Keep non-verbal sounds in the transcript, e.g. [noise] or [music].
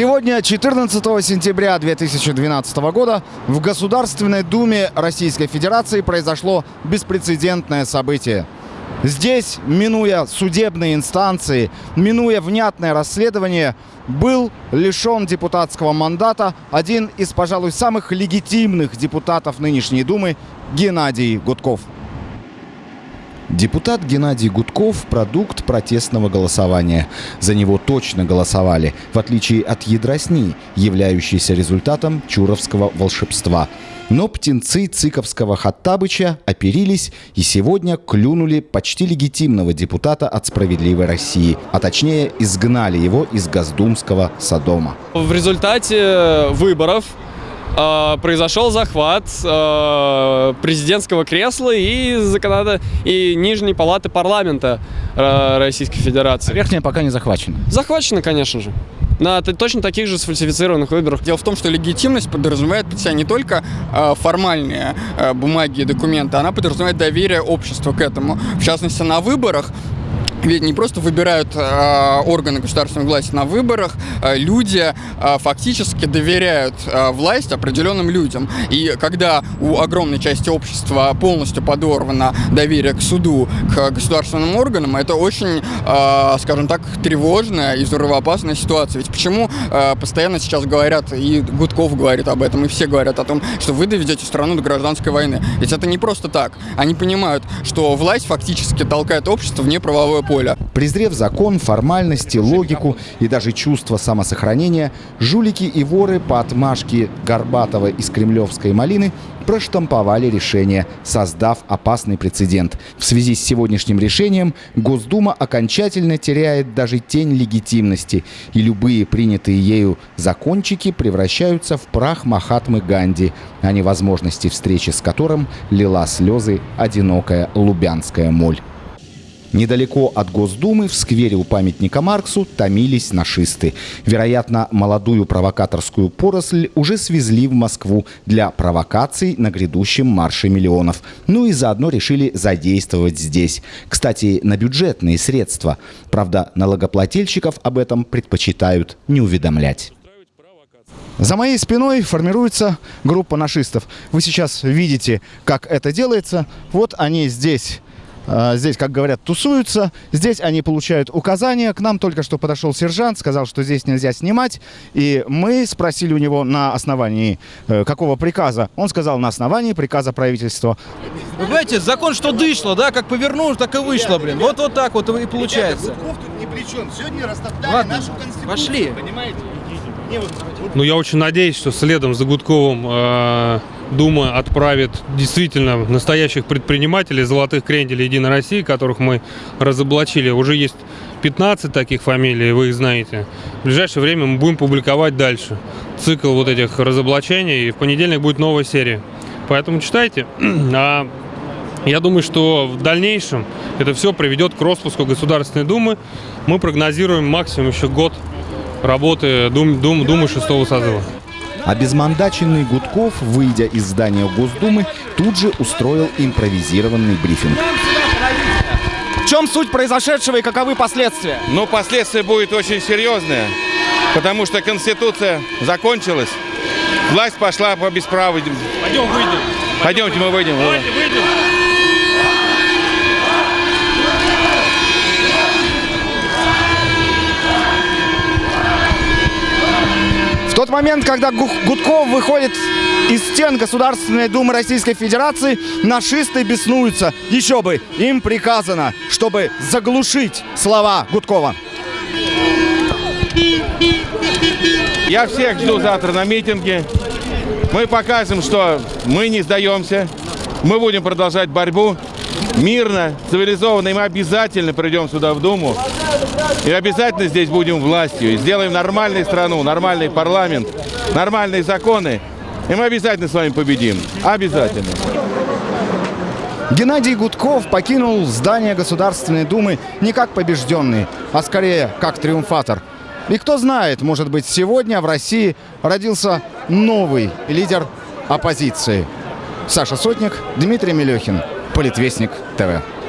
Сегодня, 14 сентября 2012 года, в Государственной Думе Российской Федерации произошло беспрецедентное событие. Здесь, минуя судебные инстанции, минуя внятное расследование, был лишен депутатского мандата один из, пожалуй, самых легитимных депутатов нынешней Думы Геннадий Гудков. Депутат Геннадий Гудков – продукт протестного голосования. За него точно голосовали, в отличие от ядросни, являющейся результатом чуровского волшебства. Но птенцы Цыковского Хаттабыча оперились и сегодня клюнули почти легитимного депутата от «Справедливой России», а точнее изгнали его из Госдумского Содома. В результате выборов произошел захват э, президентского кресла и законодателя и нижней палаты парламента э, Российской Федерации. Верхняя пока не захвачена. Захвачено, конечно же. На точно таких же сфальсифицированных выборах. Дело в том, что легитимность подразумевает под себя не только э, формальные э, бумаги и документы, она подразумевает доверие общества к этому. В частности, на выборах ведь не просто выбирают э, органы государственной власти на выборах, э, люди э, фактически доверяют э, власть определенным людям. И когда у огромной части общества полностью подорвано доверие к суду, к государственным органам, это очень, э, скажем так, тревожная и взрывоопасная ситуация. Ведь почему э, постоянно сейчас говорят, и Гудков говорит об этом, и все говорят о том, что вы доведете страну до гражданской войны. Ведь это не просто так. Они понимают, что власть фактически толкает общество вне правовое поля. Презрев закон, формальности, логику и даже чувство самосохранения, жулики и воры по отмашке Горбатова из Кремлевской малины проштамповали решение, создав опасный прецедент. В связи с сегодняшним решением Госдума окончательно теряет даже тень легитимности, и любые принятые ею закончики превращаются в прах Махатмы Ганди, а невозможности встречи с которым лила слезы одинокая лубянская моль. Недалеко от Госдумы, в сквере у памятника Марксу, томились нашисты. Вероятно, молодую провокаторскую поросль уже свезли в Москву для провокаций на грядущем марше миллионов. Ну и заодно решили задействовать здесь. Кстати, на бюджетные средства. Правда, налогоплательщиков об этом предпочитают не уведомлять. За моей спиной формируется группа нашистов. Вы сейчас видите, как это делается. Вот они здесь Здесь, как говорят, тусуются. Здесь они получают указания. К нам только что подошел сержант, сказал, что здесь нельзя снимать. И мы спросили у него на основании э, какого приказа. Он сказал, на основании приказа правительства. Вы понимаете, закон что дышло, да, как повернул, так и вышло, блин. Вот вот так вот и получается. Гудков тут ни при чем. Сегодня растоптали Ладно, нашу конституцию. пошли. Понимаете? Не, вот- вот Ну, я очень надеюсь, что следом за Гудковым э, Дума отправит действительно настоящих предпринимателей, золотых кренделей Единой России, которых мы разоблачили. Уже есть 15 таких фамилий, вы их знаете. В ближайшее время мы будем публиковать дальше цикл вот этих разоблачений, и в понедельник будет новая серия. Поэтому читайте. [clears throat] А я думаю, что в дальнейшем это все приведет к распуску Государственной Думы. Мы прогнозируем максимум еще год работы Дум, Дум- Думы шестого созыва. А безмандаченный Гудков, выйдя из здания Госдумы, тут же устроил импровизированный брифинг. В чем суть произошедшего и каковы последствия? Но последствия будет очень серьезные, потому что Конституция закончилась, власть пошла по бесправу. Пойдем выйдем. Пойдемте мы выйдем. выйдем. Тот момент, когда Гу- Гудков выходит из стен Государственной Думы Российской Федерации, нашисты беснуются. Еще бы, им приказано, чтобы заглушить слова Гудкова. Я всех жду завтра на митинге. Мы покажем, что мы не сдаемся. Мы будем продолжать борьбу мирно, цивилизованно. И мы обязательно придем сюда в Думу. И обязательно здесь будем властью. И сделаем нормальную страну, нормальный парламент, нормальные законы. И мы обязательно с вами победим. Обязательно. Геннадий Гудков покинул здание Государственной Думы не как побежденный, а скорее как триумфатор. И кто знает, может быть, сегодня в России родился новый лидер оппозиции. Саша Сотник, Дмитрий Мелехин, Политвестник ТВ.